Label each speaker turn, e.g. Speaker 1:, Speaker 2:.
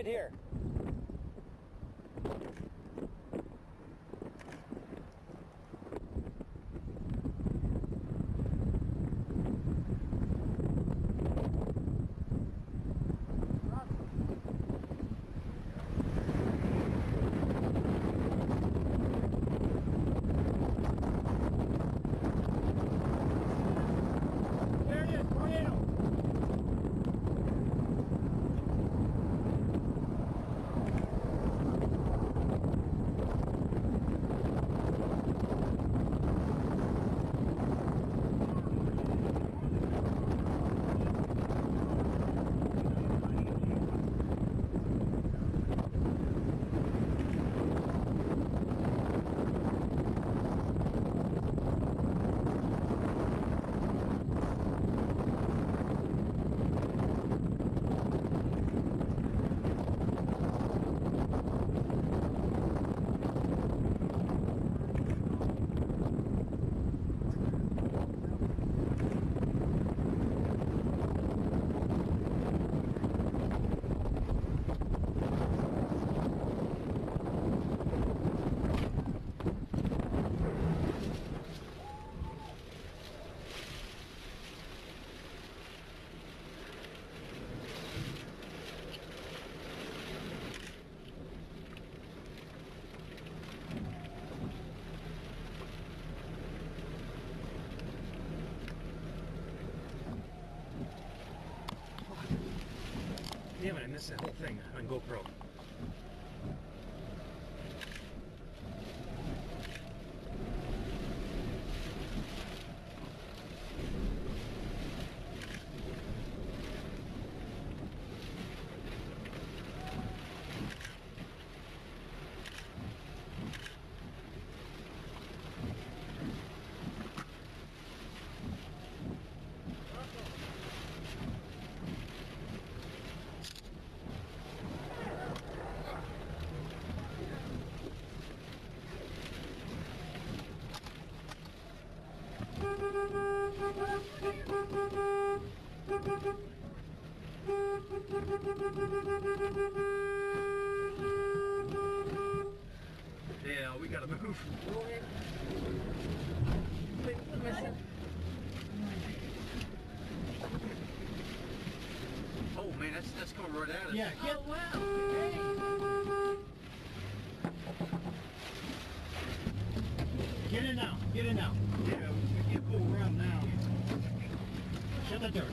Speaker 1: Right, here. Damn it, I missed that whole thing on GoPro. Oh man, that's that's coming right at us.
Speaker 2: Yeah, get,
Speaker 3: Oh, wow.
Speaker 2: get in now. Get in now.
Speaker 1: Yeah, we can't move around now.
Speaker 2: Shut the door.